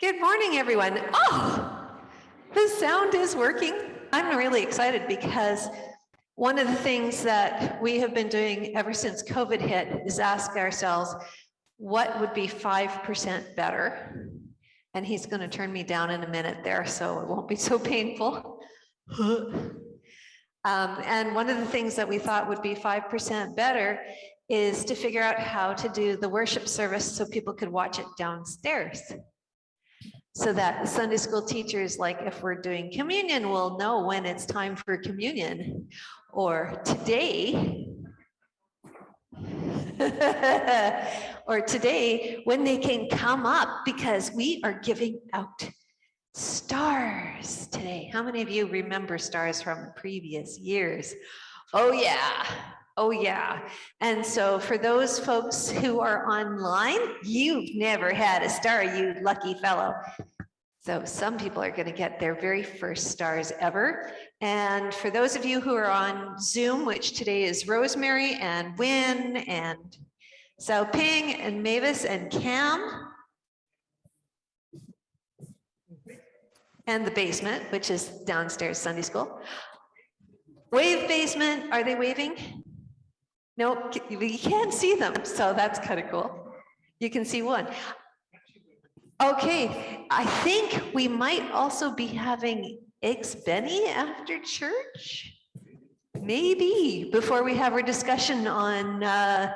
Good morning, everyone. Oh, the sound is working. I'm really excited because one of the things that we have been doing ever since COVID hit is ask ourselves, what would be 5% better? And he's going to turn me down in a minute there, so it won't be so painful. um, and one of the things that we thought would be 5% better is to figure out how to do the worship service so people could watch it downstairs so that Sunday school teachers, like if we're doing communion, will know when it's time for communion. Or today, or today, when they can come up because we are giving out stars today. How many of you remember stars from previous years? Oh yeah, Oh, yeah. And so for those folks who are online, you've never had a star, you lucky fellow. So some people are going to get their very first stars ever. And for those of you who are on Zoom, which today is Rosemary and Win and Sao Ping and Mavis and Cam, and the basement, which is downstairs Sunday school. Wave basement, are they waving? No, you can't see them, so that's kind of cool. You can see one. Okay, I think we might also be having eggs Benny after church. Maybe before we have our discussion on uh,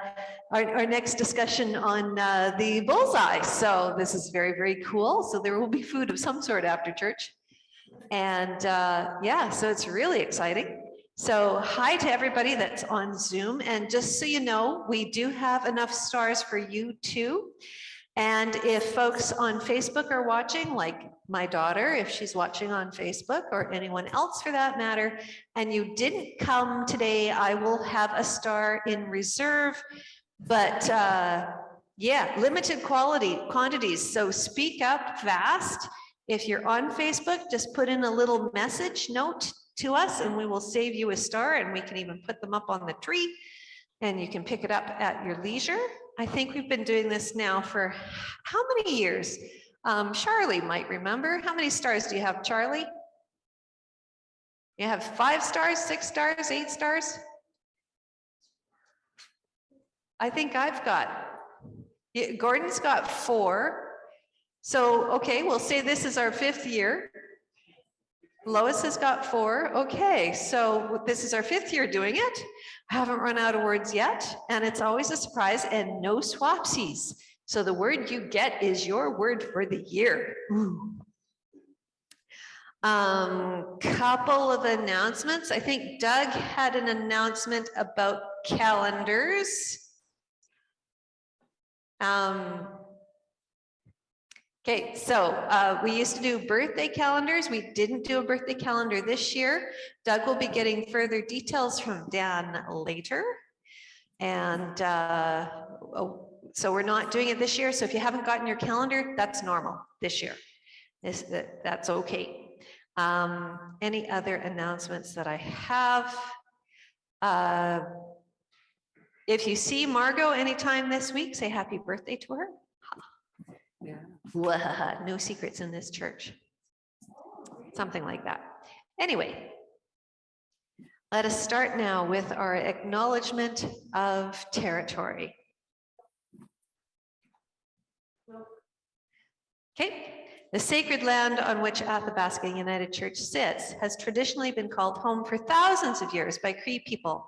our, our, next discussion on uh, the bullseye. So this is very, very cool. So there will be food of some sort after church. And uh, yeah, so it's really exciting. So hi to everybody that's on Zoom. And just so you know, we do have enough stars for you too. And if folks on Facebook are watching, like my daughter, if she's watching on Facebook or anyone else for that matter, and you didn't come today, I will have a star in reserve. But uh, yeah, limited quality quantities. So speak up fast. If you're on Facebook, just put in a little message note to us and we will save you a star and we can even put them up on the tree and you can pick it up at your leisure. I think we've been doing this now for how many years? Um, Charlie might remember. How many stars do you have, Charlie? You have five stars, six stars, eight stars? I think I've got, Gordon's got four. So, okay, we'll say this is our fifth year. Lois has got four. Okay, so this is our fifth year doing it. I haven't run out of words yet, and it's always a surprise and no swapsies. So the word you get is your word for the year. Ooh. Um, couple of announcements. I think Doug had an announcement about calendars. Um, Okay, so uh, we used to do birthday calendars. We didn't do a birthday calendar this year. Doug will be getting further details from Dan later. And uh, oh, so we're not doing it this year. So if you haven't gotten your calendar, that's normal this year. This, that, that's okay. Um, any other announcements that I have? Uh, if you see Margot anytime this week, say happy birthday to her. Yeah. no secrets in this church. Something like that. Anyway, let us start now with our acknowledgement of territory. Okay, the sacred land on which Athabasca United Church sits has traditionally been called home for thousands of years by Cree people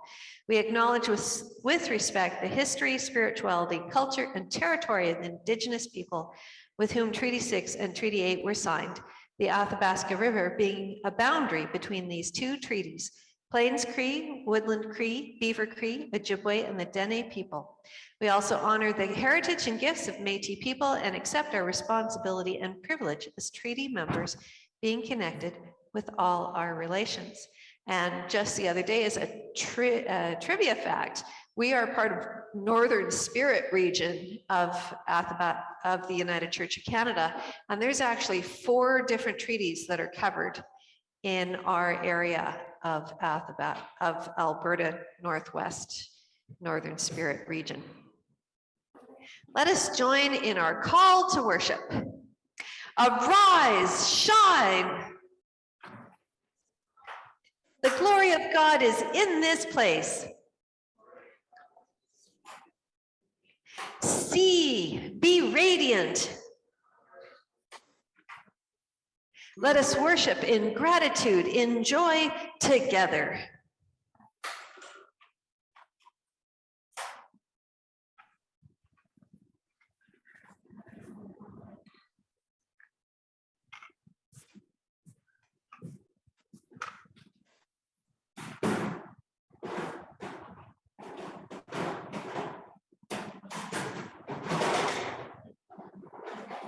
we acknowledge with, with respect the history, spirituality, culture, and territory of the indigenous people with whom Treaty 6 and Treaty 8 were signed, the Athabasca River being a boundary between these two treaties, Plains Cree, Woodland Cree, Beaver Cree, Ojibwe, and the Dene people. We also honor the heritage and gifts of Métis people and accept our responsibility and privilege as treaty members being connected with all our relations. And just the other day, as a tri uh, trivia fact, we are part of Northern Spirit region of of the United Church of Canada. And there's actually four different treaties that are covered in our area of of Alberta Northwest Northern Spirit region. Let us join in our call to worship. Arise, shine. The glory of God is in this place. See, be radiant. Let us worship in gratitude, in joy together.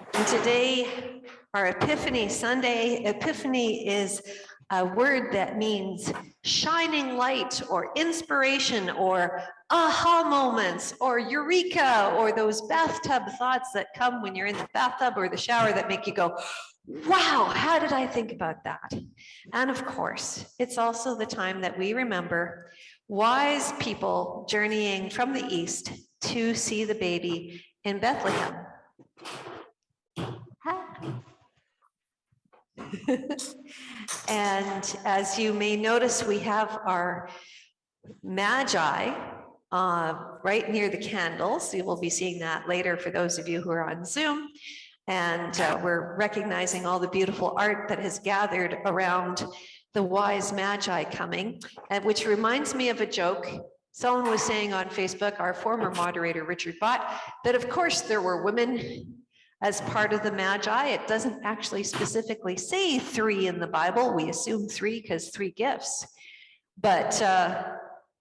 And today, our Epiphany Sunday, Epiphany is a word that means shining light or inspiration or aha moments or eureka or those bathtub thoughts that come when you're in the bathtub or the shower that make you go, wow, how did I think about that? And of course, it's also the time that we remember wise people journeying from the east to see the baby in Bethlehem. and as you may notice, we have our magi uh, right near the candles. You will be seeing that later for those of you who are on Zoom. And uh, we're recognizing all the beautiful art that has gathered around the wise magi coming, and which reminds me of a joke. Someone was saying on Facebook, our former moderator, Richard Bott, that of course there were women as part of the Magi. It doesn't actually specifically say three in the Bible. We assume three because three gifts. But uh,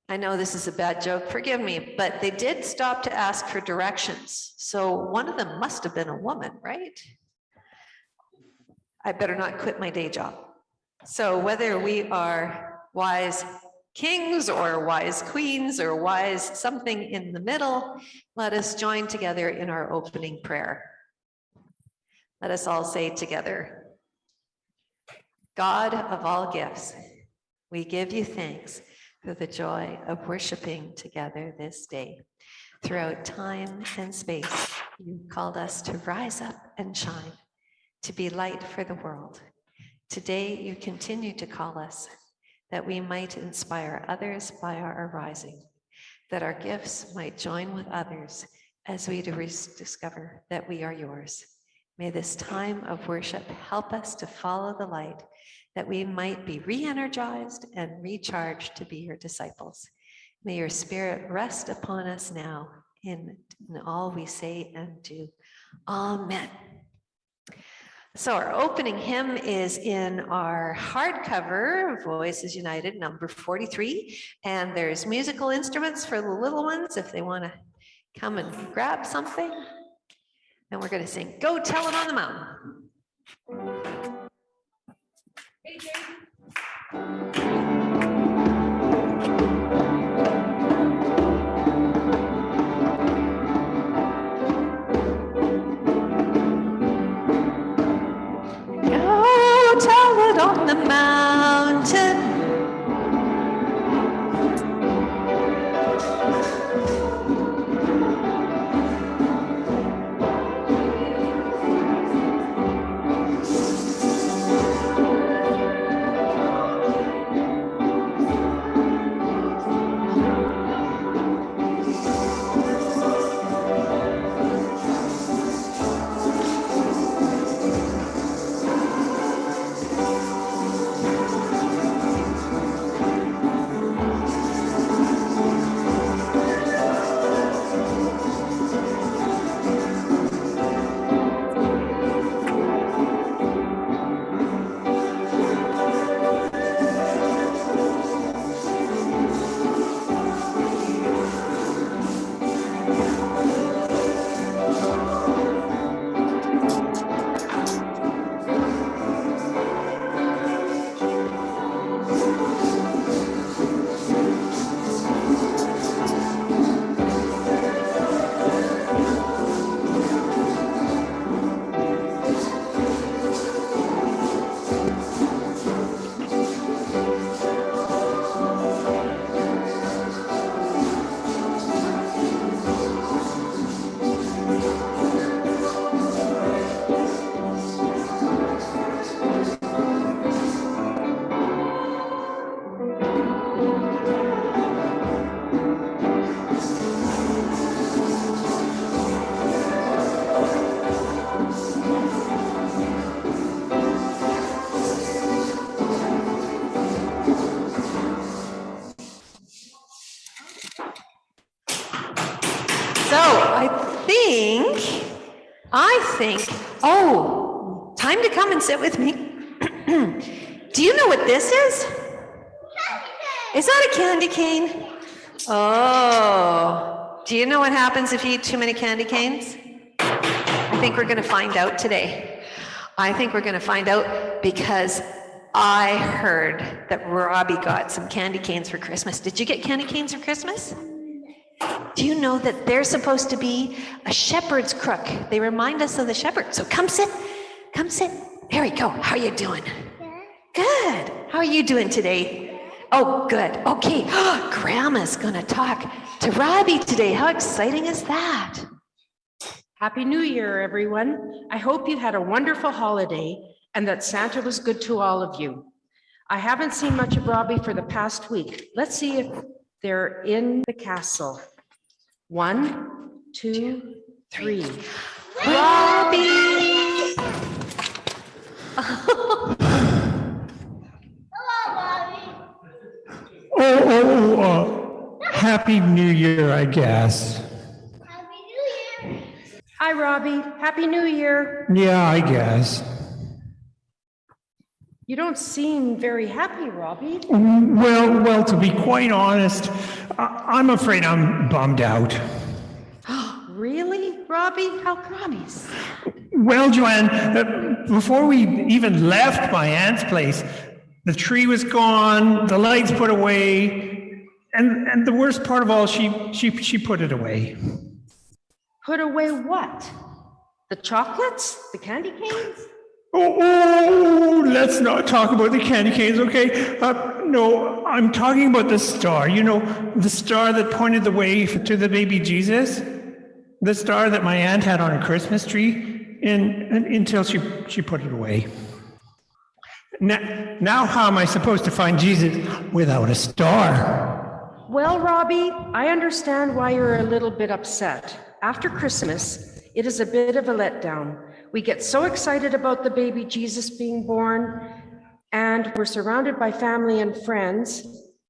I know this is a bad joke, forgive me, but they did stop to ask for directions. So one of them must have been a woman, right? I better not quit my day job. So whether we are wise kings or wise queens or wise something in the middle, let us join together in our opening prayer. Let us all say together, God of all gifts, we give you thanks for the joy of worshiping together this day. Throughout time and space, you called us to rise up and shine, to be light for the world. Today, you continue to call us that we might inspire others by our arising, that our gifts might join with others as we discover that we are yours. May this time of worship help us to follow the light that we might be re-energized and recharged to be your disciples. May your spirit rest upon us now in, in all we say and do. Amen. So our opening hymn is in our hardcover, Voices United, number 43. And there's musical instruments for the little ones if they want to come and grab something. And we're going to sing, Go Tell It on the Mountain. Go tell it on the mountain. Sit with me. Do you know what this is? Is that a candy cane? Oh, do you know what happens if you eat too many candy canes? I think we're going to find out today. I think we're going to find out because I heard that Robbie got some candy canes for Christmas. Did you get candy canes for Christmas? Do you know that they're supposed to be a shepherd's crook? They remind us of the shepherd. So come sit, come sit. There we go. How are you doing? Good. How are you doing today? Oh, good. Okay. Grandma's going to talk to Robbie today. How exciting is that? Happy New Year, everyone. I hope you had a wonderful holiday and that Santa was good to all of you. I haven't seen much of Robbie for the past week. Let's see if they're in the castle. One, two, three. Robbie! Oh, oh, oh, uh, happy New Year, I guess. Happy new year. Hi, Robbie. Happy New Year. Yeah, I guess. You don't seem very happy, Robbie. Well, well, to be quite honest, I- I'm afraid I'm bummed out. Really, Robbie? How comes? Well, Joanne, uh, before we even left my aunt's place, the tree was gone, the lights put away, and, and the worst part of all, she, she, she put it away. Put away what? The chocolates? The candy canes? Oh, oh, let's not talk about the candy canes, okay? Uh, no, I'm talking about the star. You know, the star that pointed the way to the baby Jesus? The star that my aunt had on her Christmas tree in, in- until she, she put it away. Now, now, how am I supposed to find Jesus without a star? Well, Robbie, I understand why you're a little bit upset. After Christmas, it is a bit of a letdown. We get so excited about the baby Jesus being born, and we're surrounded by family and friends,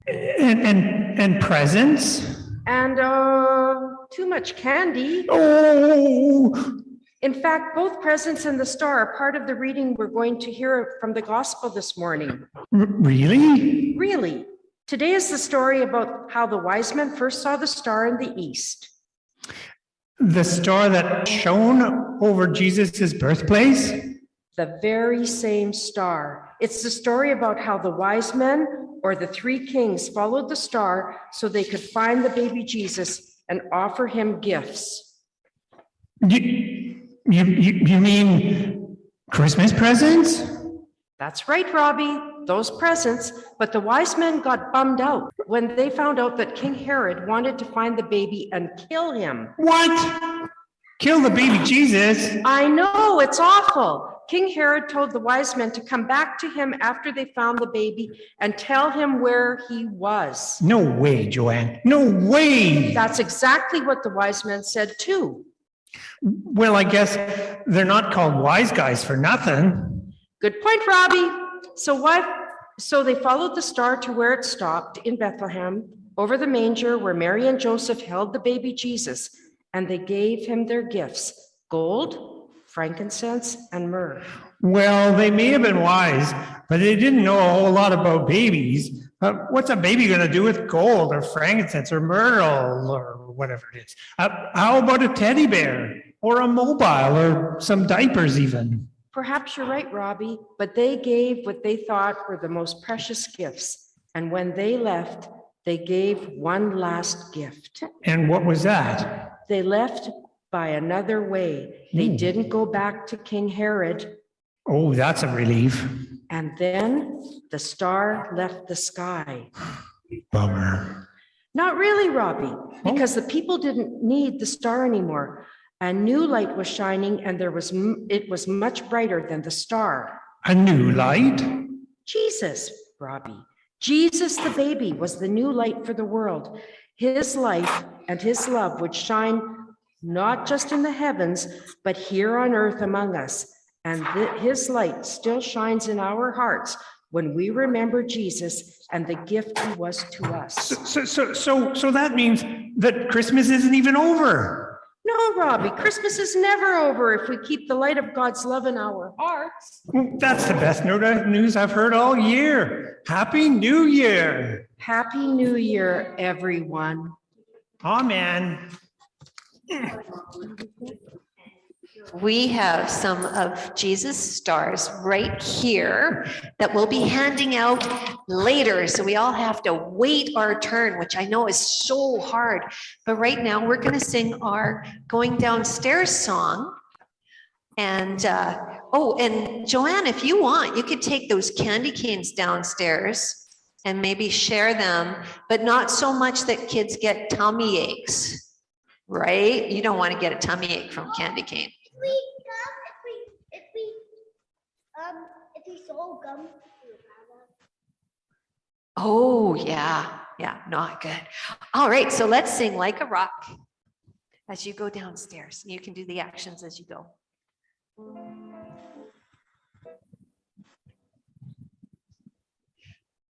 And, and, and presents? and uh, too much candy. Oh, In fact, both presents and the star are part of the reading we're going to hear from the gospel this morning. r- really? Really, today is the story about how the wise men first saw the star in the east. The star that shone over Jesus' birthplace? The very same star. It's the story about how the wise men or the three kings followed the star so they could find the baby Jesus and offer him gifts. You, you, you, you mean Christmas presents? That's right, Robbie, those presents. But the wise men got bummed out when they found out that King Herod wanted to find the baby and kill him. What? Kill the baby Jesus? I know, it's awful. King Herod told the wise men to come back to him after they found the baby and tell him where he was. No way, Joanne. No way. That's exactly what the wise men said too. Well, I guess they're not called wise guys for nothing. Good point, Robbie. So what? So they followed the star to where it stopped in Bethlehem, over the manger where Mary and Joseph held the baby Jesus, and they gave him their gifts, gold, frankincense, and myrrh. Well, they may have been wise, but they didn't know a whole lot about babies. Uh, what's a baby going to do with gold or frankincense or myrtle or whatever it is? Uh, how about a teddy bear or a mobile or some diapers even? Perhaps you're right, Robbie, but they gave what they thought were the most precious gifts. And when they left, they gave one last gift. And what was that? They left by another way. They Hmm. didn't go back to King Herod. Oh, that's a relief. And then the star left the sky. Bummer. Not really, Robbie, oh. because the people didn't need the star anymore. A new light was shining and there was it was much brighter than the star. A new light? Jesus, Robbie. Jesus, the baby, was the new light for the world. His life and his love would shine not just in the heavens, but here on earth among us. And his light still shines in our hearts when we remember Jesus and the gift he was to us. So, so, so, so that means that Christmas isn't even over. No, Robbie, Christmas is never over if we keep the light of God's love in our hearts. That's the best news I've heard all year. Happy New Year. Happy New Year, everyone. Amen. We have some of Jesus stars right here that we'll be handing out later. So we all have to wait our turn, which I know is so hard. But right now, we're going to sing our going downstairs song. And, uh, oh, and Joanne, if you want, you could take those candy canes downstairs and maybe share them, but not so much that kids get tummy aches, right? You don't want to get a tummy ache from candy cane. We gum, if we, if we, um, if we sold gum. Oh, yeah, yeah, not good. All right, so let's sing like a rock as you go downstairs. You can do the actions as you go.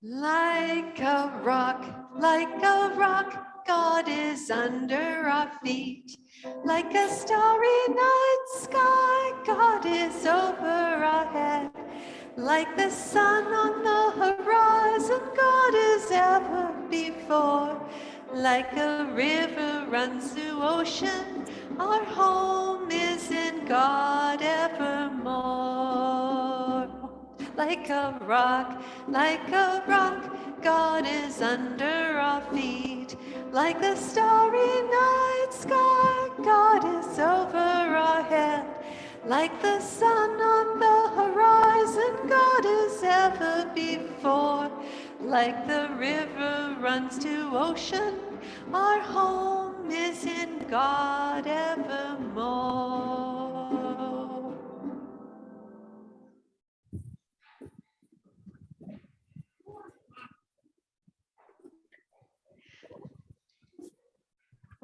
Like a rock, like a rock, God is under our feet. Like a starry night sky, God is over our head. Like the sun on the horizon, God is ever before. Like a river runs through ocean, our home is in God evermore. Like a rock, like a rock, God is under our feet. Like the starry night sky, God is over our head. Like the sun on the horizon, God is ever before. Like the river runs to ocean, our home is in God evermore.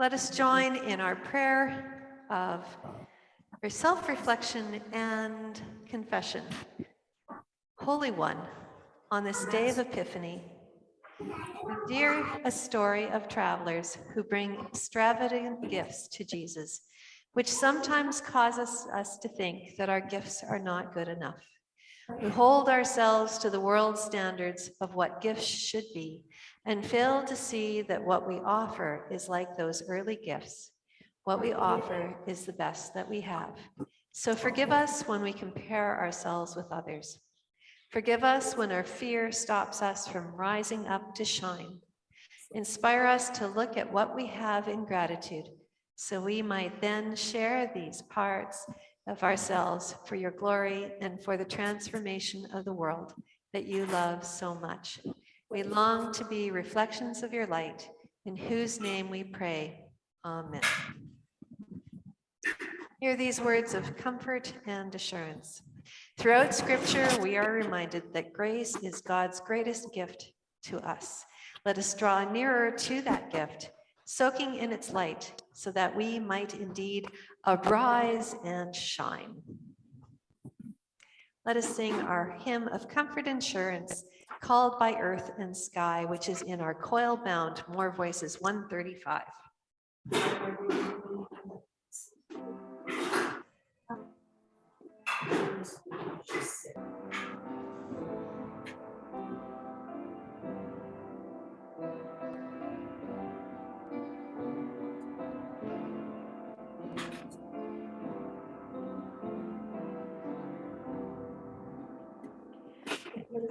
Let us join in our prayer of self-reflection and confession. Holy One, on this day of Epiphany, we hear a story of travelers who bring extravagant gifts to Jesus, which sometimes causes us to think that our gifts are not good enough. We hold ourselves to the world's standards of what gifts should be and fail to see that what we offer is like those early gifts. What we offer is the best that we have. So forgive us when we compare ourselves with others. Forgive us when our fear stops us from rising up to shine. Inspire us to look at what we have in gratitude so we might then share these parts of ourselves for your glory and for the transformation of the world that you love so much. We long to be reflections of your light, in whose name we pray. Amen. Hear these words of comfort and assurance. Throughout scripture, we are reminded that grace is God's greatest gift to us. Let us draw nearer to that gift, soaking in its light, so that we might indeed arise and shine. Let us sing our hymn of comfort and assurance, called by earth and sky, which is in our coil bound More Voices 135.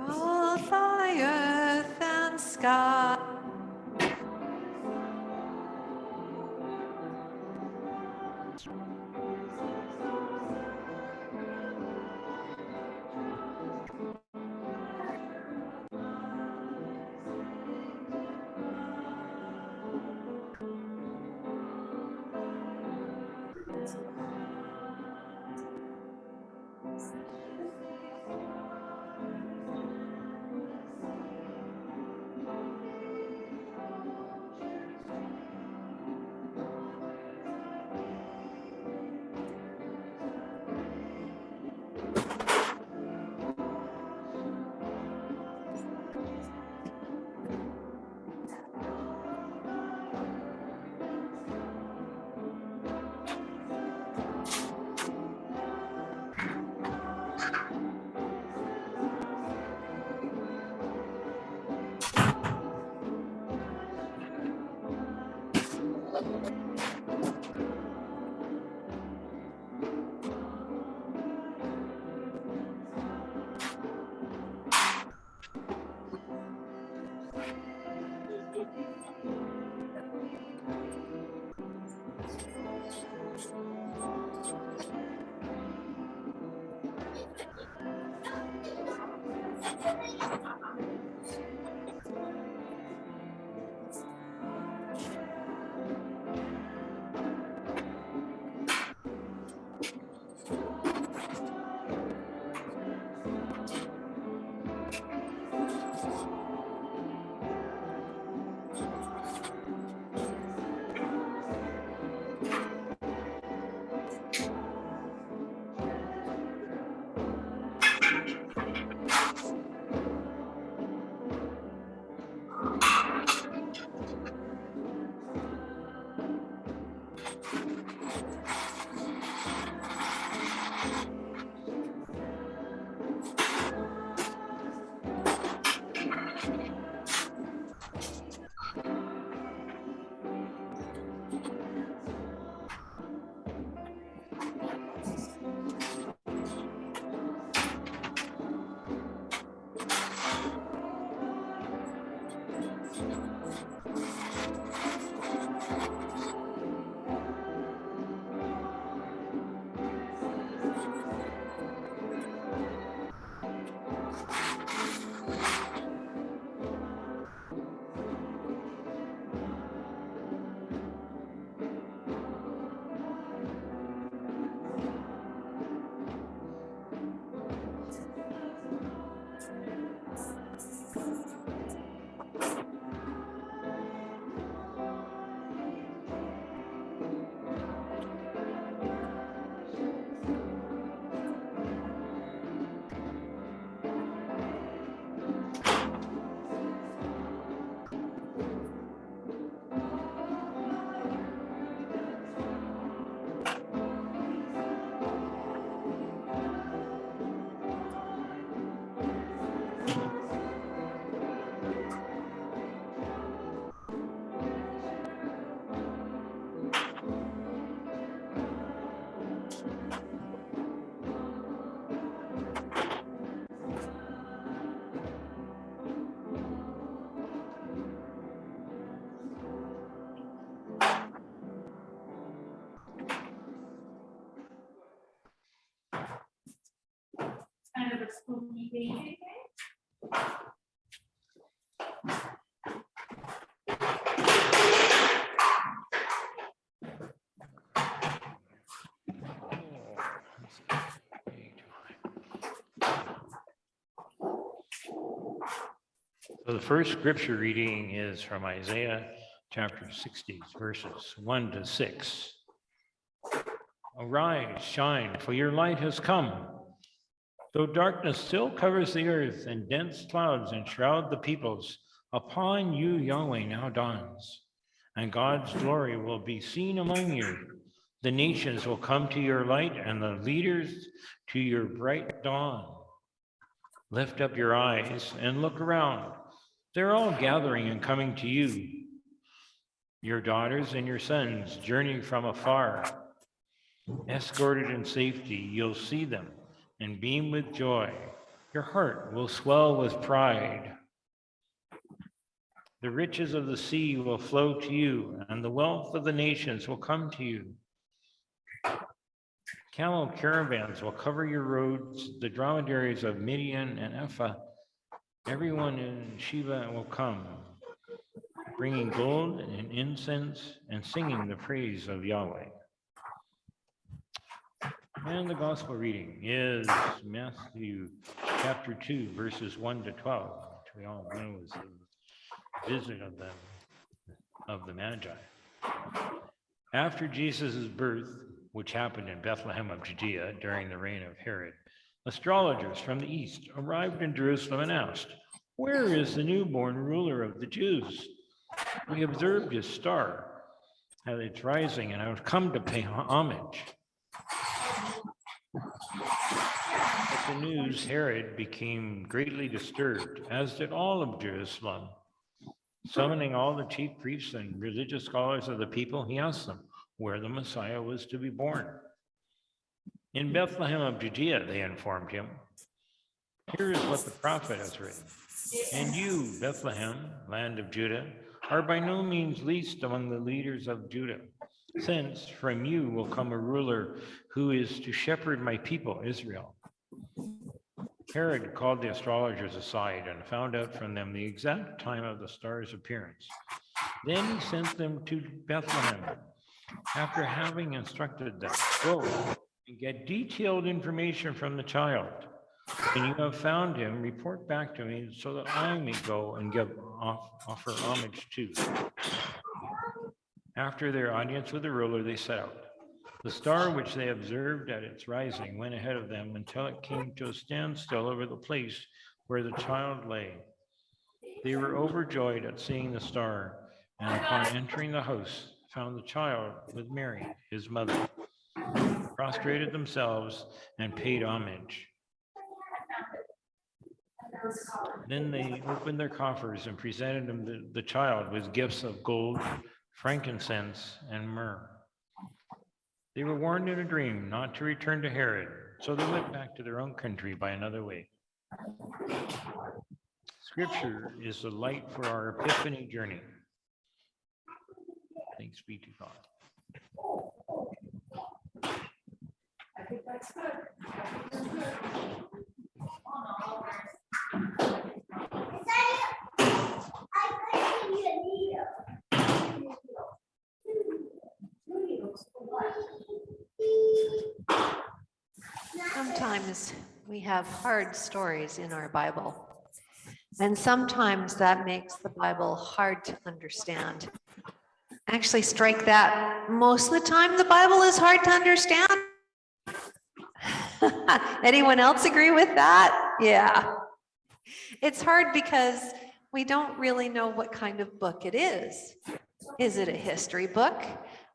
Called by earth and sky. So the first scripture reading is from Isaiah chapter 60, verses 1 to 6. Arise, shine, for your light has come. Though darkness still covers the earth and dense clouds enshroud the peoples, upon you Yahweh now dawns, and God's glory will be seen among you. The nations will come to your light and the leaders to your bright dawn. Lift up your eyes and look around. They're all gathering and coming to you. Your daughters and your sons journey from afar. Escorted in safety, you'll see them and beam with joy. Your heart will swell with pride. The riches of the sea will flow to you, and the wealth of the nations will come to you. Camel caravans will cover your roads, the dromedaries of Midian and Ephah. Everyone in Sheba will come, bringing gold and incense and singing the praise of Yahweh. And the gospel reading is Matthew chapter 2, verses 1 to 12, which we all know is the visit of the, of the Magi. After Jesus' birth, which happened in Bethlehem of Judea during the reign of Herod, astrologers from the east arrived in Jerusalem and asked, Where is the newborn ruler of the Jews? We observed his star at its rising and I've come to pay homage. The news, Herod became greatly disturbed, as did all of Jerusalem. Summoning all the chief priests and religious scholars of the people, he asked them where the Messiah was to be born. In Bethlehem of Judea, they informed him. Here is what the prophet has written. And you, Bethlehem, land of Judah, are by no means least among the leaders of Judah, since from you will come a ruler who is to shepherd my people, Israel. Herod called the astrologers aside and found out from them the exact time of the star's appearance. Then he sent them to Bethlehem after having instructed them, go and get detailed information from the child. When you have found him, report back to me so that I may go and give off, offer homage to. After their audience with the ruler, they set out. The star which they observed at its rising went ahead of them until it came to a standstill over the place where the child lay. They were overjoyed at seeing the star, and upon entering the house, found the child with Mary, his mother, prostrated themselves and paid homage. Then they opened their coffers and presented him the, the child with gifts of gold, frankincense, and myrrh. They were warned in a dream not to return to Herod, so they went back to their own country by another way. Scripture is the light for our epiphany journey. Thanks be to God. I couldn't see a needle. Sometimes we have hard stories in our Bible. And sometimes that makes the Bible hard to understand. Actually, strike that. Most of the time, the Bible is hard to understand. Anyone else agree with that? Yeah. It's hard because we don't really know what kind of book it is. Is it a history book,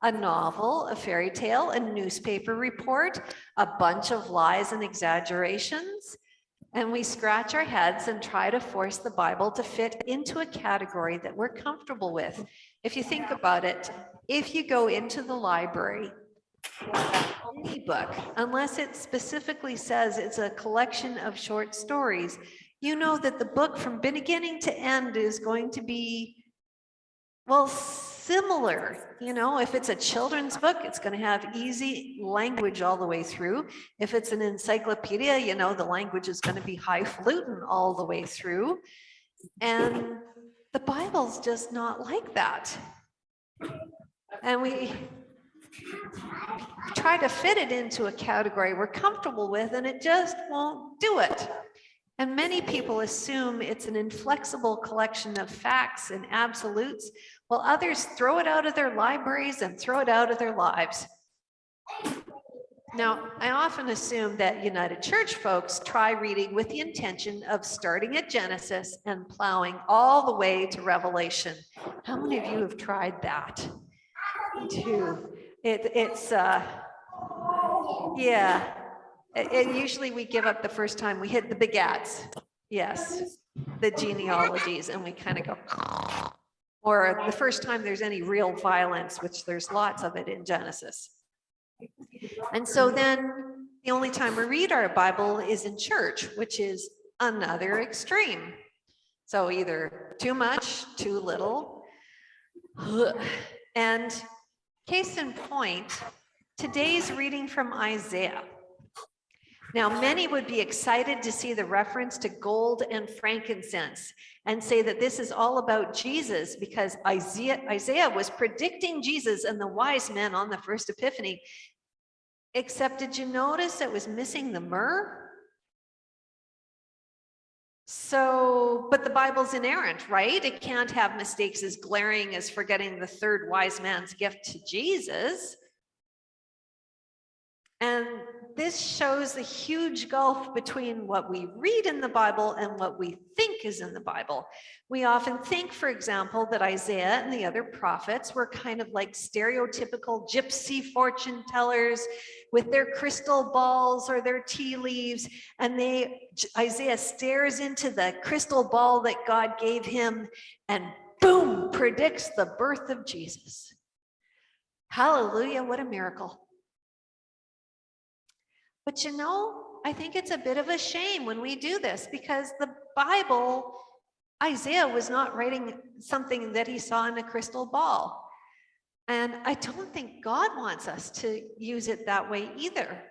a novel, a fairy tale, a newspaper report, a bunch of lies and exaggerations? And we scratch our heads and try to force the Bible to fit into a category that we're comfortable with. If you think about it, if you go into the library, any book, unless it specifically says it's a collection of short stories, you know that the book from beginning to end is going to be, well, similar. You know, if it's a children's book, it's going to have easy language all the way through. If it's an encyclopedia, you know, the language is going to be highfalutin all the way through. And the Bible's just not like that. And we try to fit it into a category we're comfortable with, and it just won't do it. And many people assume it's an inflexible collection of facts and absolutes, while others throw it out of their libraries and throw it out of their lives. Now, I often assume that United Church folks try reading with the intention of starting at Genesis and plowing all the way to Revelation. How many of you have tried that? Too. It, it's, uh, yeah, and usually we give up the first time we hit the begats. Yes, the genealogies, and we kind of go, or the first time there's any real violence, which there's lots of it in Genesis. And so then the only time we read our Bible is in church, which is another extreme. So either too much, too little. And case in point, today's reading from Isaiah. Now, many would be excited to see the reference to gold and frankincense and say that this is all about Jesus because Isaiah, Isaiah was predicting Jesus and the wise men on the first epiphany. Except did you notice it was missing the myrrh? So, but the Bible's inerrant, right? It can't have mistakes as glaring as forgetting the third wise man's gift to Jesus. And this shows the huge gulf between what we read in the Bible and what we think is in the Bible. We often think, for example, that Isaiah and the other prophets were kind of like stereotypical gypsy fortune tellers with their crystal balls or their tea leaves. And they, Isaiah stares into the crystal ball that God gave him and boom, predicts the birth of Jesus. Hallelujah, what a miracle. But you know, I think it's a bit of a shame when we do this because the Bible, Isaiah was not writing something that he saw in a crystal ball. And I don't think God wants us to use it that way either.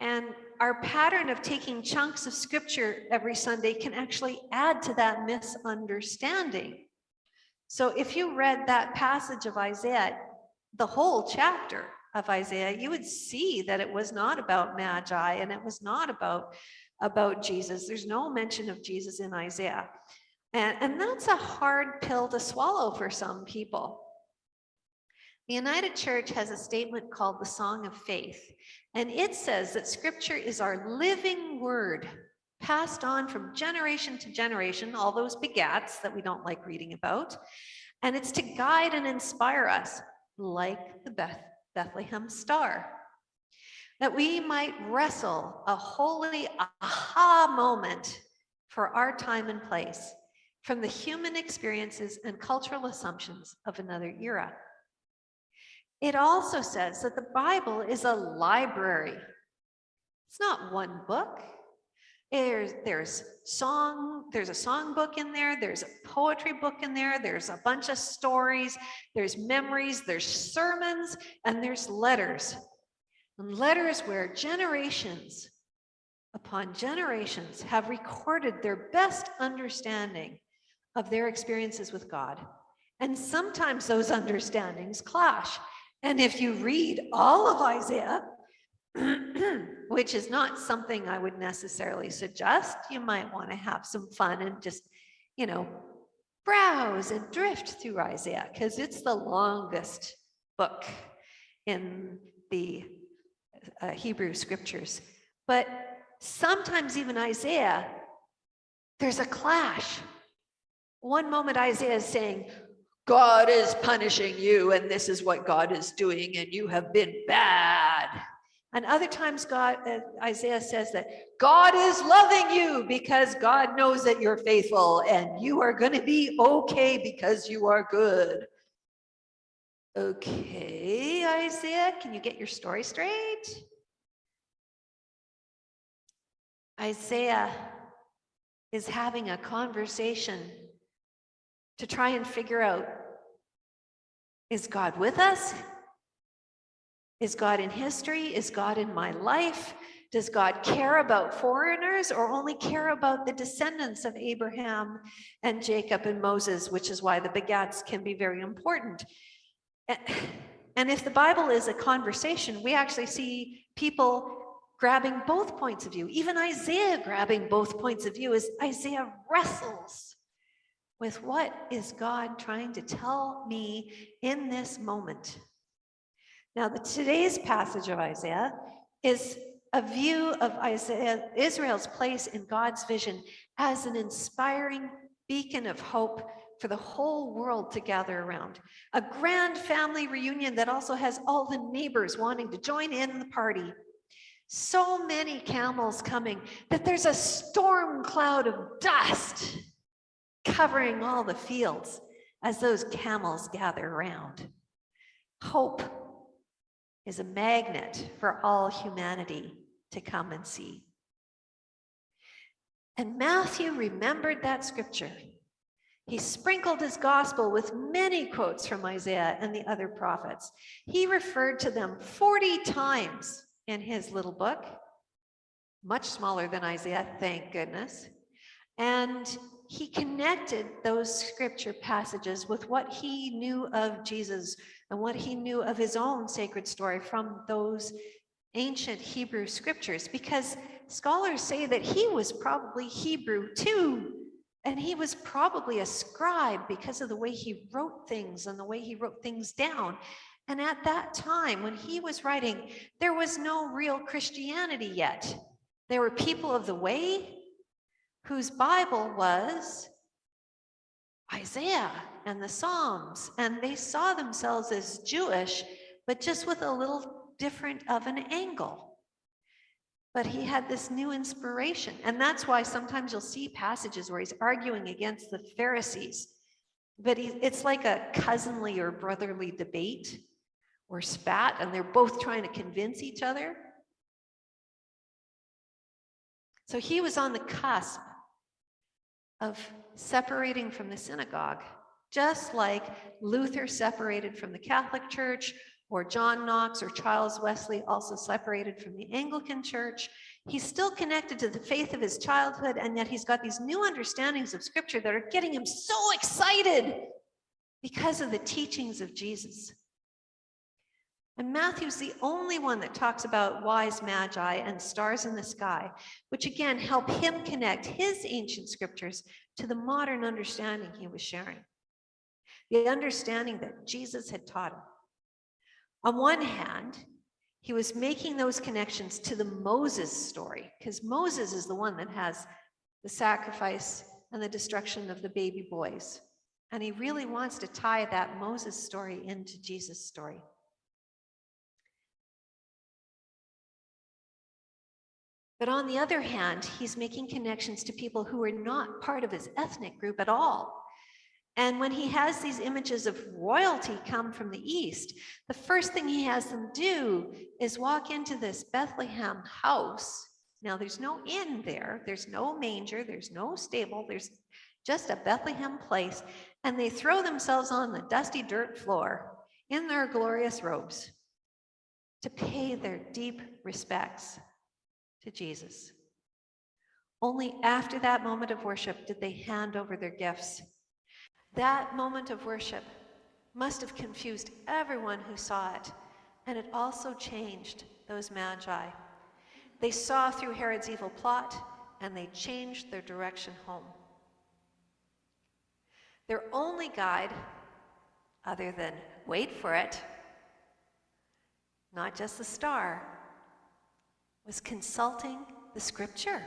And our pattern of taking chunks of scripture every Sunday can actually add to that misunderstanding. So if you read that passage of Isaiah, the whole chapter of Isaiah, you would see that it was not about Magi and it was not about, about Jesus. There's no mention of Jesus in Isaiah. And, and that's a hard pill to swallow for some people. The United Church has a statement called the Song of Faith, and it says that scripture is our living word passed on from generation to generation, all those begats that we don't like reading about, and it's to guide and inspire us like the Beth Bethlehem star. That we might wrestle a holy aha moment for our time and place from the human experiences and cultural assumptions of another era. It also says that the Bible is a library. It's not one book. There's, there's song, there's a song book in there, there's a poetry book in there, there's a bunch of stories, there's memories, there's sermons, and there's letters. And letters where generations upon generations have recorded their best understanding of their experiences with God. And sometimes those understandings clash. And if you read all of Isaiah, which is not something I would necessarily suggest, you might want to have some fun and just, you know, browse and drift through Isaiah because it's the longest book in the uh, Hebrew scriptures. But sometimes even Isaiah, there's a clash. One moment Isaiah is saying, God is punishing you and this is what God is doing and you have been bad. And other times God, uh, Isaiah says that God is loving you because God knows that you're faithful and you are going to be okay because you are good. Okay, Isaiah, can you get your story straight? Isaiah is having a conversation to try and figure out, is God with us? Is God in history? Is God in my life? Does God care about foreigners or only care about the descendants of Abraham and Jacob and Moses, which is why the begats can be very important. And if the Bible is a conversation, we actually see people grabbing both points of view, even Isaiah grabbing both points of view as Isaiah wrestles with what is God trying to tell me in this moment. Now, the, today's passage of Isaiah is a view of Isaiah, Israel's place in God's vision as an inspiring beacon of hope for the whole world to gather around. A grand family reunion that also has all the neighbors wanting to join in the party. So many camels coming that there's a storm cloud of dust covering all the fields as those camels gather around. Hope is a magnet for all humanity to come and see. And Matthew remembered that scripture. He sprinkled his gospel with many quotes from Isaiah and the other prophets. He referred to them 40 times in his little book, much smaller than Isaiah, thank goodness. And he connected those scripture passages with what he knew of Jesus and what he knew of his own sacred story from those ancient Hebrew scriptures, because scholars say that he was probably Hebrew too. And he was probably a scribe because of the way he wrote things and the way he wrote things down. And at that time, when he was writing, there was no real Christianity yet. There were people of the way whose Bible was Isaiah and the Psalms, and they saw themselves as Jewish, but just with a little different of an angle. But he had this new inspiration, and that's why sometimes you'll see passages where he's arguing against the Pharisees but he, it's like a cousinly or brotherly debate or spat, and they're both trying to convince each other. So he was on the cusp of separating from the synagogue, just like Luther separated from the Catholic Church, or John Knox or Charles Wesley also separated from the Anglican Church. He's still connected to the faith of his childhood, and yet he's got these new understandings of Scripture that are getting him so excited because of the teachings of Jesus. And Matthew's the only one that talks about wise magi and stars in the sky, which again help him connect his ancient scriptures to the modern understanding he was sharing. The understanding that Jesus had taught him. On one hand, he was making those connections to the Moses story, because Moses is the one that has the sacrifice and the destruction of the baby boys. And he really wants to tie that Moses story into Jesus' story. But on the other hand, he's making connections to people who are not part of his ethnic group at all. And when he has these images of royalty come from the east, the first thing he has them do is walk into this Bethlehem house. Now, there's no inn there, there's no manger, there's no stable, there's just a Bethlehem place. And they throw themselves on the dusty dirt floor in their glorious robes to pay their deep respects to Jesus. Only after that moment of worship did they hand over their gifts. That moment of worship must have confused everyone who saw it, and it also changed those magi. They saw through Herod's evil plot, and they changed their direction home. Their only guide, other than wait for it, not just the star, was consulting the scripture.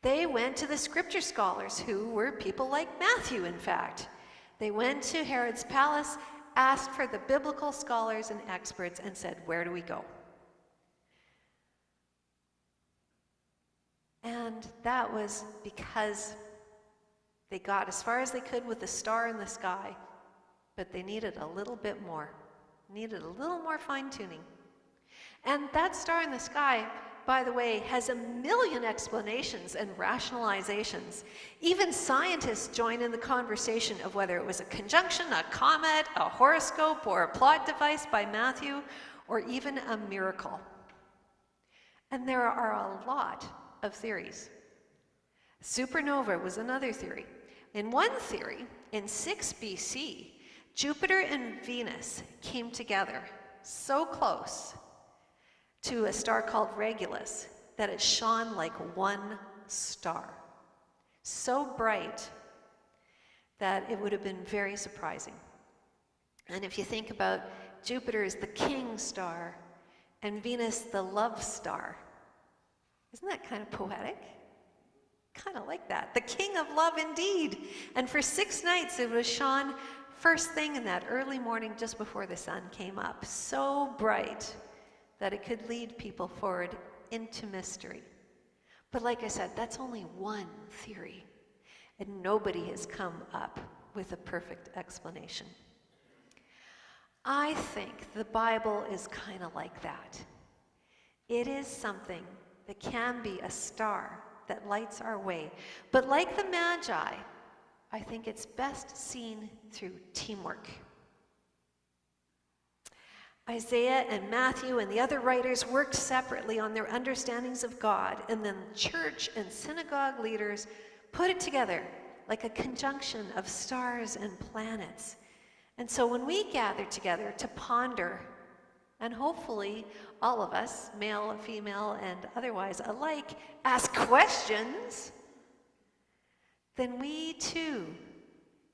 They went to the scripture scholars, who were people like Matthew, in fact. They went to Herod's palace, asked for the biblical scholars and experts, and said, Where do we go? And that was because they got as far as they could with the star in the sky, but they needed a little bit more, needed a little more fine tuning. And that star in the sky, by the way, has a million explanations and rationalizations. Even scientists join in the conversation of whether it was a conjunction, a comet, a horoscope, or a plot device by Matthew, or even a miracle. And there are a lot of theories. Supernova was another theory. In one theory, in 6 BC, Jupiter and Venus came together so close to a star called Regulus that it shone like one star. So bright that it would have been very surprising. And if you think about Jupiter as the king star and Venus the love star, isn't that kind of poetic? Kind of like that. The king of love indeed. And for six nights it was shone first thing in that early morning just before the sun came up. So bright that it could lead people forward into mystery. But like I said, that's only one theory, and nobody has come up with a perfect explanation. I think the Bible is kind of like that. It is something that can be a star that lights our way. But like the Magi, I think it's best seen through teamwork. Isaiah and Matthew and the other writers worked separately on their understandings of God, and then church and synagogue leaders put it together like a conjunction of stars and planets. And so when we gather together to ponder, and hopefully all of us, male, female, and otherwise alike, ask questions, then we too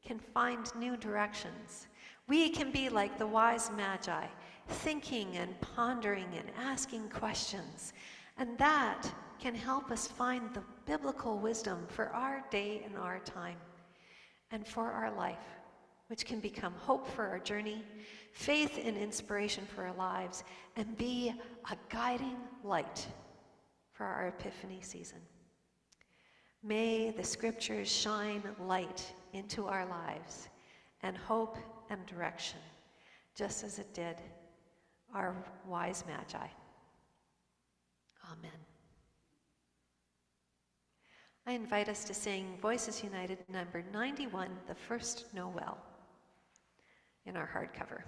can find new directions. We can be like the wise magi thinking and pondering and asking questions. And that can help us find the biblical wisdom for our day and our time and for our life, which can become hope for our journey, faith and inspiration for our lives, and be a guiding light for our Epiphany season. May the scriptures shine light into our lives and hope and direction, just as it did our wise magi. Amen. I invite us to sing Voices United number 91, the first Noel, in our hardcover.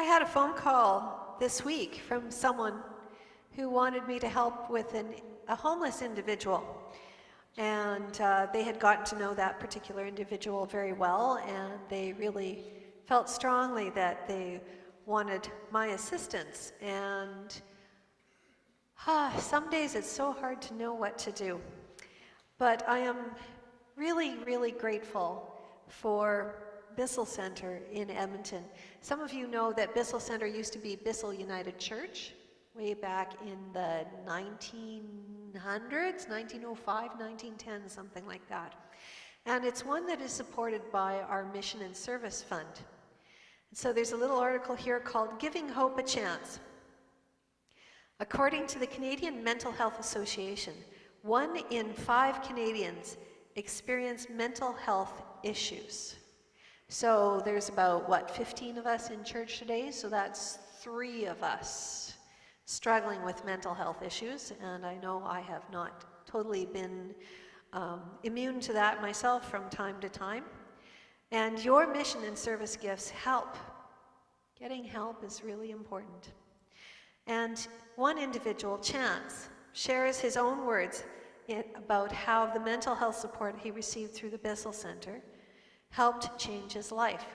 I had a phone call this week from someone who wanted me to help with an, a homeless individual. And uh, they had gotten to know that particular individual very well, and they really felt strongly that they wanted my assistance. And some days it's so hard to know what to do. But I am really, really grateful for Bissell Center in Edmonton. Some of you know that Bissell Center used to be Bissell United Church way back in the 1900s, 1905, 1910, something like that. And it's one that is supported by our Mission and Service Fund. So there's a little article here called Giving Hope a Chance. According to the Canadian Mental Health Association, one in five Canadians experience mental health issues. So there's about, what, 15 of us in church today? So that's three of us struggling with mental health issues. And I know I have not totally been um, immune to that myself from time to time. And your mission and service gifts help. Getting help is really important. And one individual, Chance, shares his own words about how the mental health support he received through the Bissell Center helped change his life.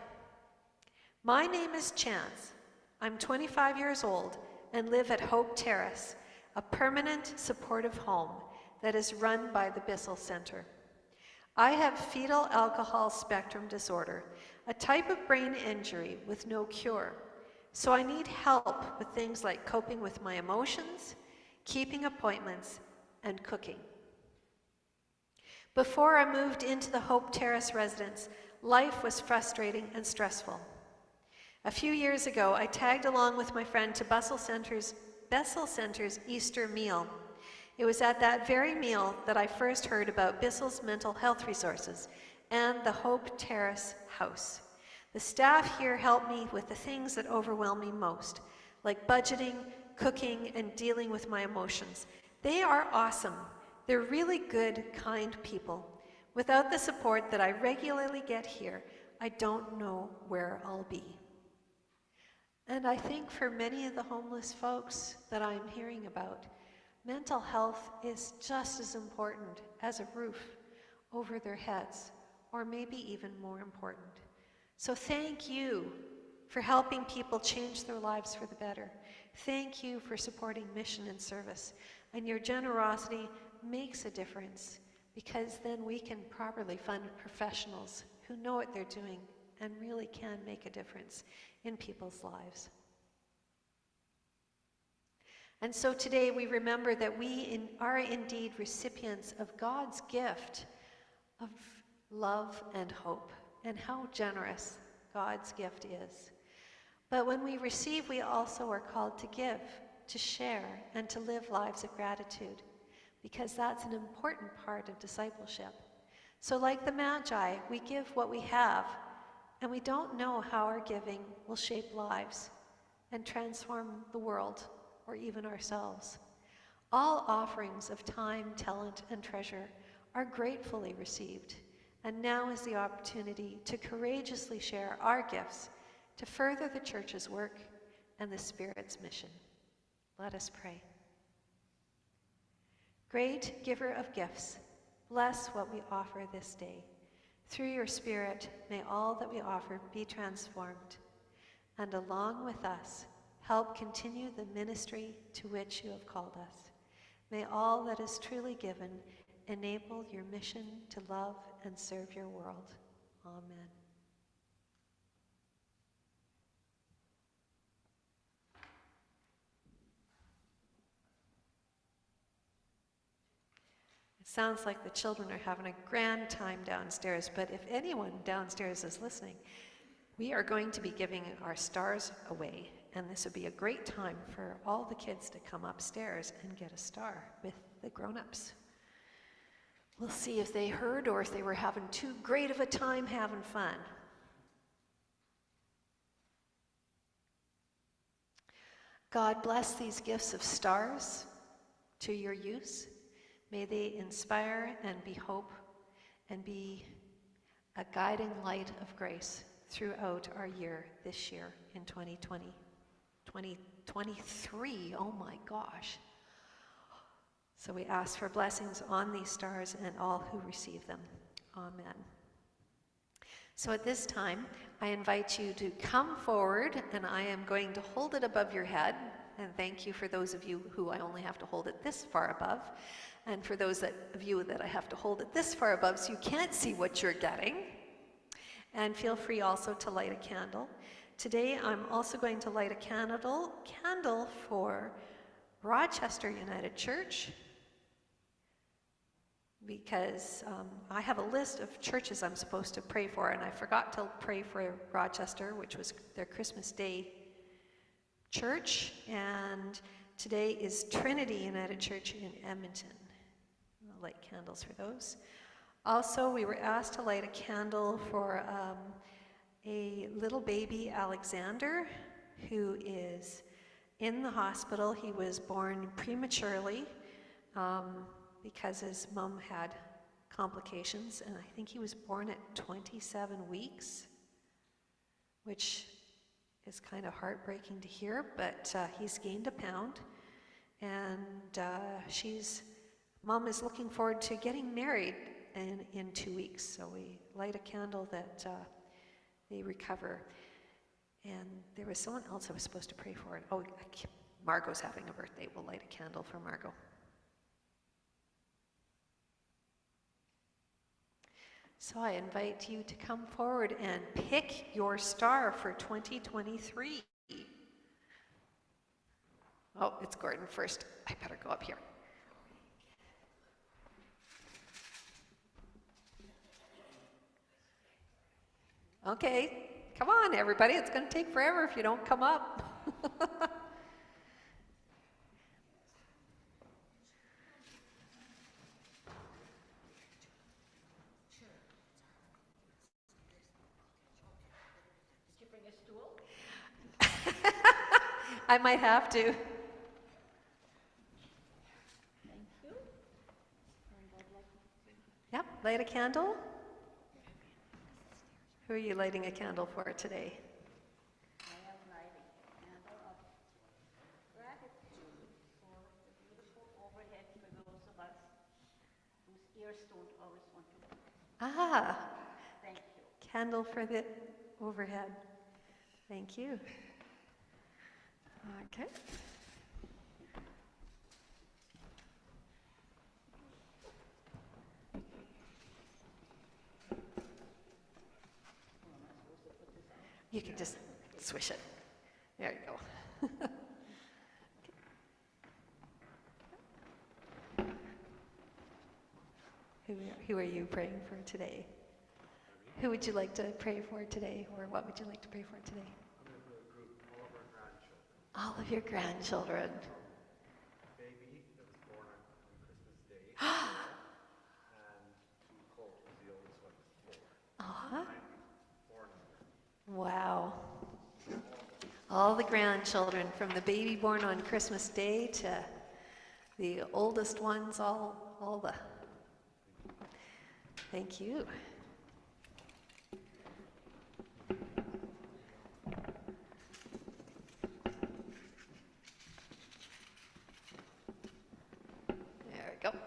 My name is Chance. I'm 25 years old and live at Hope Terrace, a permanent supportive home that is run by the Bissell Center. I have fetal alcohol spectrum disorder, a type of brain injury with no cure. So I need help with things like coping with my emotions, keeping appointments, and cooking. Before I moved into the Hope Terrace residence, life was frustrating and stressful. A few years ago, I tagged along with my friend to Bissell Center's, Bissell Center's Easter meal. It was at that very meal that I first heard about Bissell's mental health resources and the Hope Terrace House. The staff here helped me with the things that overwhelm me most, like budgeting, cooking, and dealing with my emotions. They are awesome. They're really good, kind people. Without the support that I regularly get here, I don't know where I'll be. And I think for many of the homeless folks that I'm hearing about, mental health is just as important as a roof over their heads, or maybe even more important. So thank you for helping people change their lives for the better. Thank you for supporting mission and service. And your generosity makes a difference because then we can properly fund professionals who know what they're doing and really can make a difference in people's lives. And so today we remember that we in, are indeed recipients of God's gift of love and hope, and how generous God's gift is. But when we receive, we also are called to give, to share, and to live lives of gratitude, because that's an important part of discipleship. So, like the Magi, we give what we have, and we don't know how our giving will shape lives and transform the world or even ourselves. All offerings of time, talent, and treasure are gratefully received, and now is the opportunity to courageously share our gifts to further the church's work and the Spirit's mission. Let us pray. Great giver of gifts, bless what we offer this day. Through your Spirit, may all that we offer be transformed, and along with us, help continue the ministry to which you have called us. May all that is truly given enable your mission to love and serve your world. Amen. Sounds like the children are having a grand time downstairs, but if anyone downstairs is listening, we are going to be giving our stars away, and this would be a great time for all the kids to come upstairs and get a star with the grown-ups. We'll see if they heard or if they were having too great of a time having fun. God bless these gifts of stars to your use. May they inspire and be hope and be a guiding light of grace throughout our year this year in 2020. 2023, oh my gosh. So we ask for blessings on these stars and all who receive them. Amen. So at this time, I invite you to come forward, and I am going to hold it above your head. And thank you for those of you who I only have to hold it this far above, and for those that, of you that I have to hold it this far above so you can't see what you're getting. And feel free also to light a candle. Today, I'm also going to light a candle, candle for Rochester United Church because um, I have a list of churches I'm supposed to pray for, and I forgot to pray for Rochester, which was their Christmas Day church, and today is Trinity United Church in Edmonton. Light candles for those. Also, we were asked to light a candle for um, a little baby, Alexander, who is in the hospital. He was born prematurely um, because his mom had complications, and I think he was born at 27 weeks, which is kind of heartbreaking to hear, but uh, he's gained a pound, and uh, she's, mom is looking forward to getting married in, in two weeks, so we light a candle that uh, they recover. And there was someone else I was supposed to pray for. Oh, Margot's having a birthday. We'll light a candle for Margot. So I invite you to come forward and pick your star for 2023. Oh, it's Gordon first. I better go up here. Okay, come on, everybody. It's going to take forever if you don't come up. I might have to. Yep, light a candle. Who are you lighting a candle for today? I am lighting a candle of gratitude for the beautiful overhead for those of us whose ears don't always want to. Ah, Thank you. candle for the overhead. Thank you. Okay. You can just swish it. There you go. Who, are- who are you praying for today? Who would you like to pray for today, or what would you like to pray for today? All of your grandchildren. baby that was born on, Christmas Day. and the oldest one, was four. Wow. All the grandchildren, from the baby born on Christmas Day to the oldest ones, all, all the. Thank you. There we go.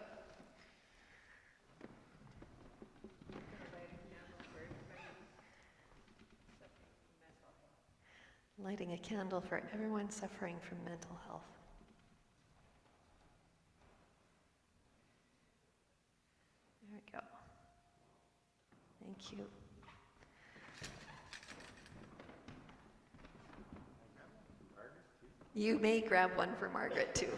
A candle for everyone suffering from mental health. There we go. Thank you. You may grab one for Margaret too.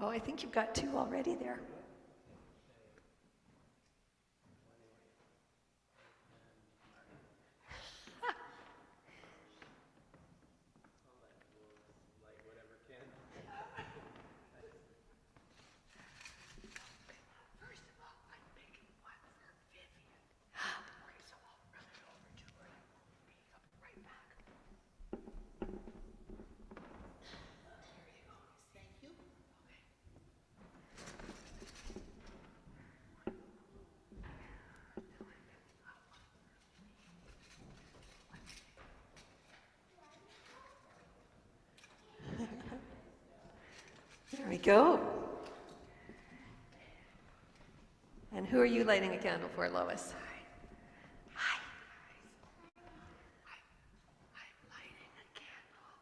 Oh, I think you've got two already there. There we go. And who are you lighting a candle for, Lois? Hi. I'm lighting a candle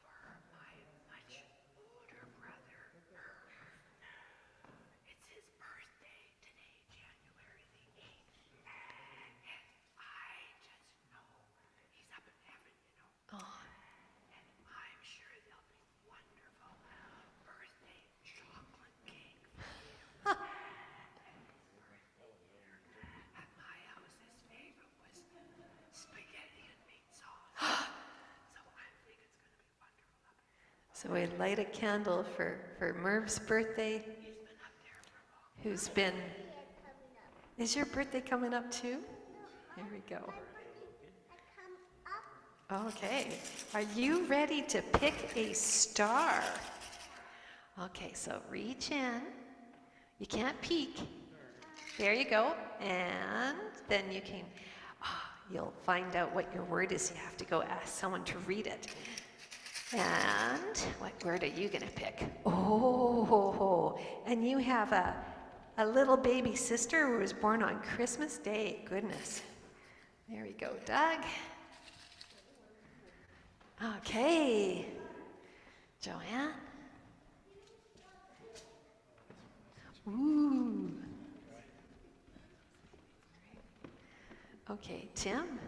for my much older brother. It's his birthday today, So we light a candle for, for Merv's birthday, who's been, is your birthday coming up too? Here we go. Okay, are you ready to pick a star? Okay, so reach in. You can't peek. There you go. And then you can, ah, you'll find out what your word is. You have to go ask someone to read it. And what word are you going to pick? Oh, and you have a, a little baby sister who was born on Christmas Day. Goodness. There we go, Doug. Okay. Joanne? Ooh. Okay, Tim?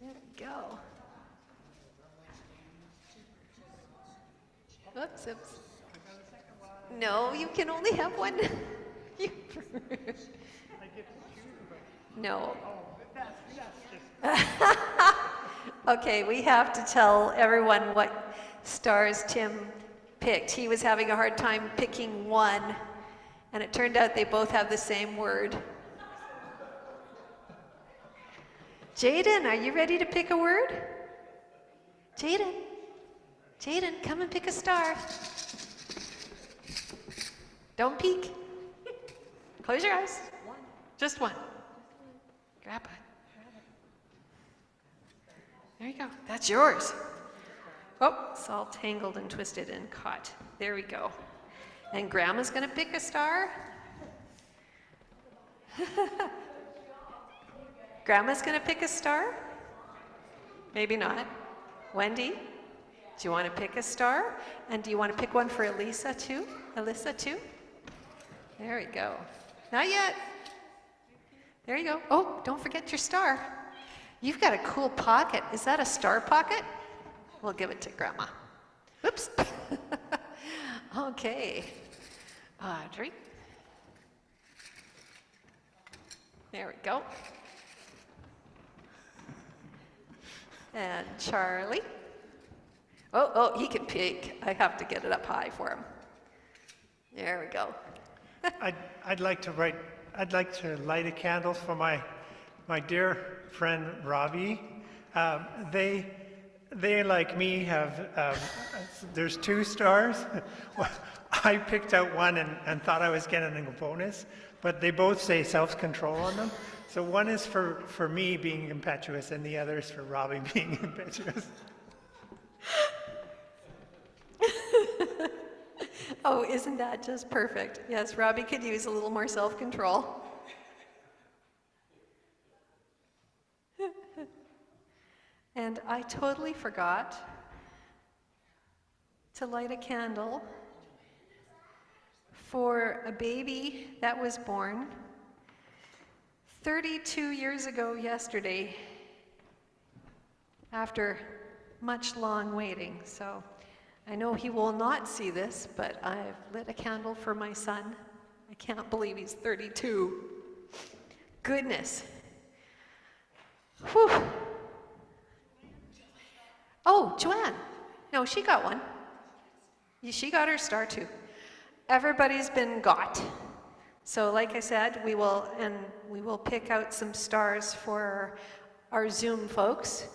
There we go. Oops, oops. No, you can only have one. No. Okay, we have to tell everyone what stars Tim picked. He was having a hard time picking one, and it turned out they both have the same word. Jaden, are you ready to pick a word? Jaden, Jaden, come and pick a star. Don't peek. Close your eyes. Just one. Grab it. There you go. That's yours. Oh, it's all tangled and twisted and caught. There we go. And Grandma's going to pick a star. Grandma's going to pick a star? Maybe not. Wendy, do you want to pick a star? And do you want to pick one for Elisa too? Alyssa too? There we go. Not yet. There you go. Oh, don't forget your star. You've got a cool pocket. Is that a star pocket? We'll give it to Grandma. Oops. okay. Audrey. There we go. And Charlie. Oh, oh, he can peek. I have to get it up high for him. There we go. I'd, I'd like to write, I'd like to light a candle for my, my dear friend Robbie. Um, they, they like me have, um, there's two stars. I picked out one and, and thought I was getting a bonus, but they both say self-control on them. So one is for, for me being impetuous and the other is for Robbie being impetuous. Oh, isn't that just perfect? Yes, Robbie could use a little more self-control. and I totally forgot to light a candle for a baby that was born 32 years ago yesterday after much long waiting. So I know he will not see this, but I've lit a candle for my son. I can't believe he's 32. Goodness. Whew. Oh, Joanne. No, she got one. She got her star too. Everybody's been got. So like I said, we will, and we will pick out some stars for our Zoom folks.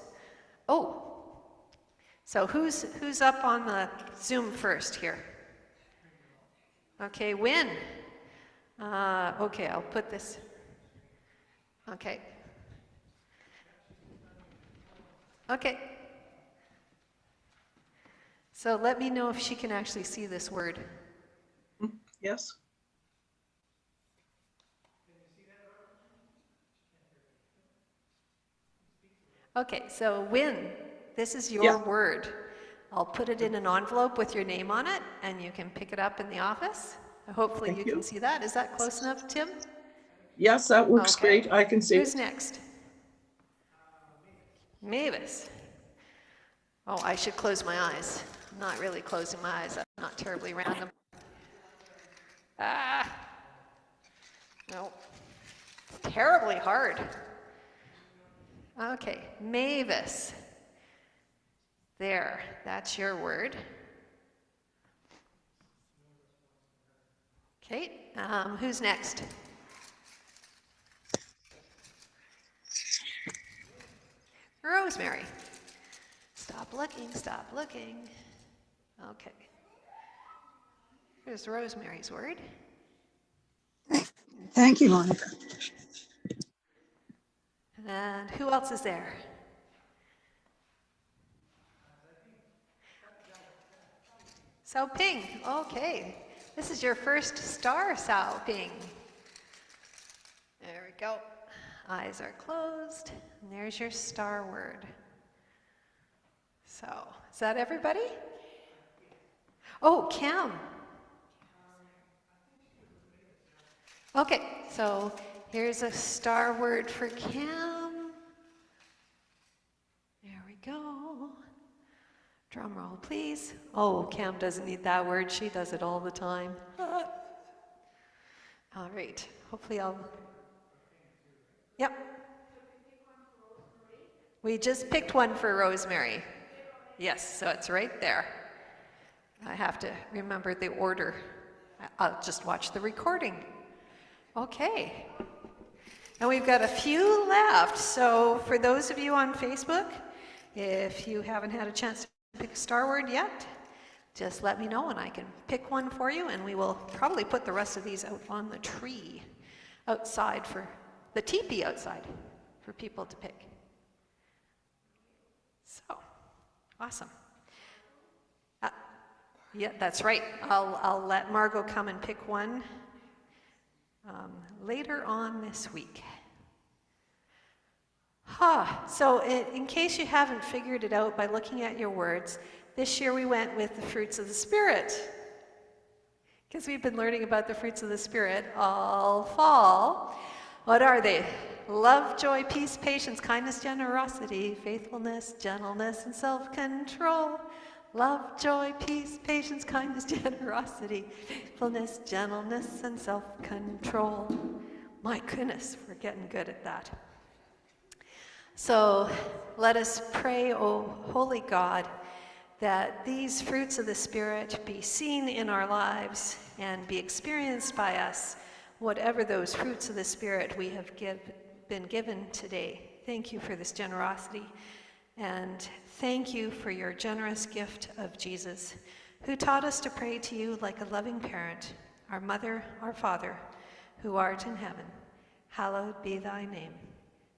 Oh, so who's, who's up on the Zoom first here? Okay, Win. Uh, okay, I'll put this. Okay. Okay. So let me know if she can actually see this word. Yes. Okay, so Win, this is your Yeah. word. I'll put it in an envelope with your name on it, and you can pick it up in the office. Hopefully you you. can see that. Is that close enough, Tim? Yes, that works Okay. great. I can see. Who's next? Mavis. Oh, I should close my eyes. I'm not really closing my eyes. That's not terribly random. Ah. No. Terribly hard. Okay, Mavis. There, that's your word. Okay, um, who's next? Rosemary. Stop looking, stop looking. Okay. Here's Rosemary's word. Thank you, Monica. And who else is there? Sao Ping, okay. This is your first star, Sao Ping. There we go. Eyes are closed, and there's your star word. So, is that everybody? Oh, Cam. Okay, so here's a star word for Cam. Drum roll, please. Oh, Cam doesn't need that word. She does it all the time. All right, hopefully I'll. Yep. We just picked one for Rosemary. Yes, so it's right there. I have to remember the order. I- I'll just watch the recording. Okay. And we've got a few left. So for those of you on Facebook, if you haven't had a chance to pick a star word yet, just let me know and I can pick one for you and we will probably put the rest of these out on the tree outside for the teepee outside for people to pick. So, awesome. Uh, yeah, that's right. I'll, I'll let Margot come and pick one um, later on this week. Ha, so in, in case you haven't figured it out by looking at your words, this year we went with the fruits of the Spirit. Because we've been learning about the fruits of the Spirit all fall. What are they? Love, joy, peace, patience, kindness, generosity, faithfulness, gentleness, and self control. Love, joy, peace, patience, kindness, generosity, faithfulness, gentleness, and self control. My goodness, we're getting good at that. So let us pray, O holy God, that these fruits of the Spirit be seen in our lives and be experienced by us, whatever those fruits of the Spirit we have give, been given today. Thank you for this generosity. And thank you for your generous gift of Jesus, who taught us to pray to you like a loving parent, our mother, our father, who art in heaven. Hallowed be thy name.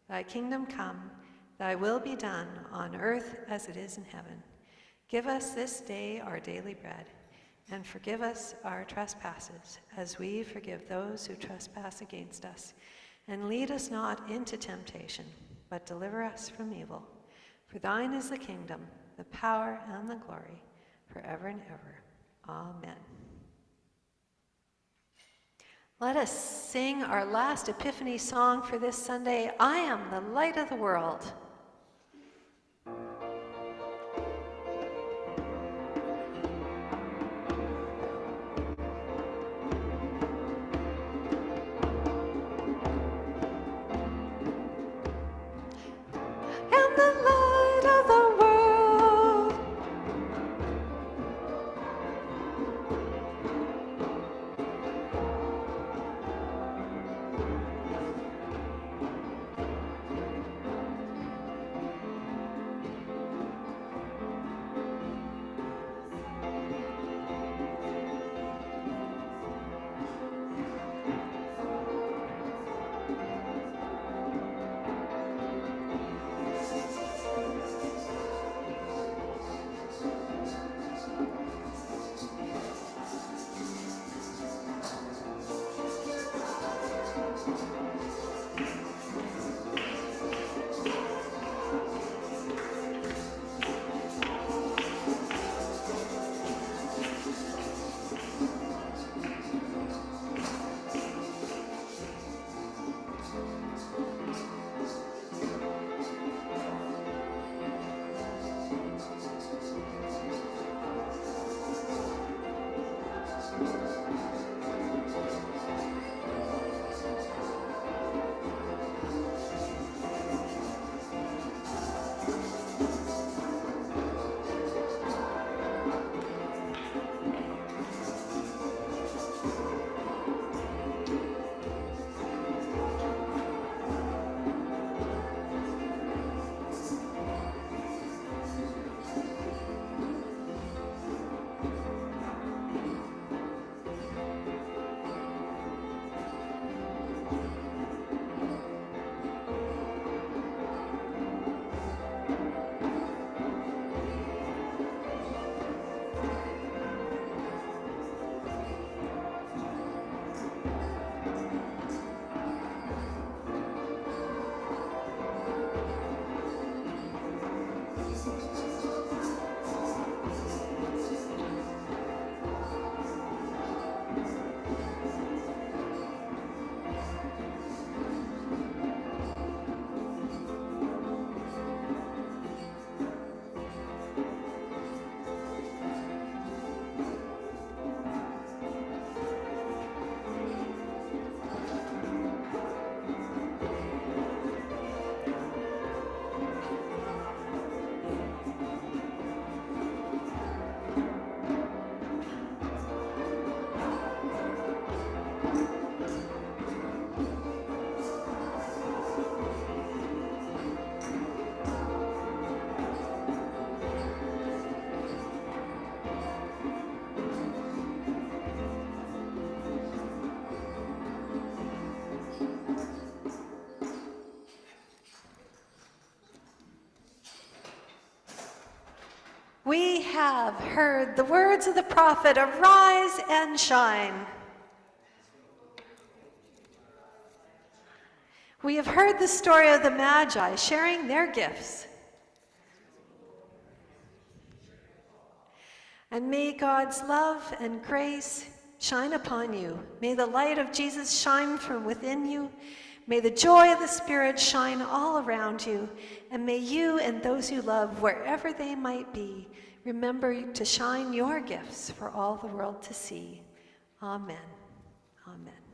Thy kingdom come, thy will be done on earth as it is in heaven. Give us this day our daily bread, and forgive us our trespasses, as we forgive those who trespass against us. And lead us not into temptation, but deliver us from evil. For thine is the kingdom, the power, and the glory, forever and ever. Amen. Let us sing our last Epiphany song for this Sunday I am the light of the world. Have heard the words of the prophet, arise and shine. We have heard the story of the Magi sharing their gifts. And may God's love and grace shine upon you. May the light of Jesus shine from within you. May the joy of the Spirit shine all around you. And may you and those you love, wherever they might be, remember to shine your gifts for all the world to see. Amen. Amen.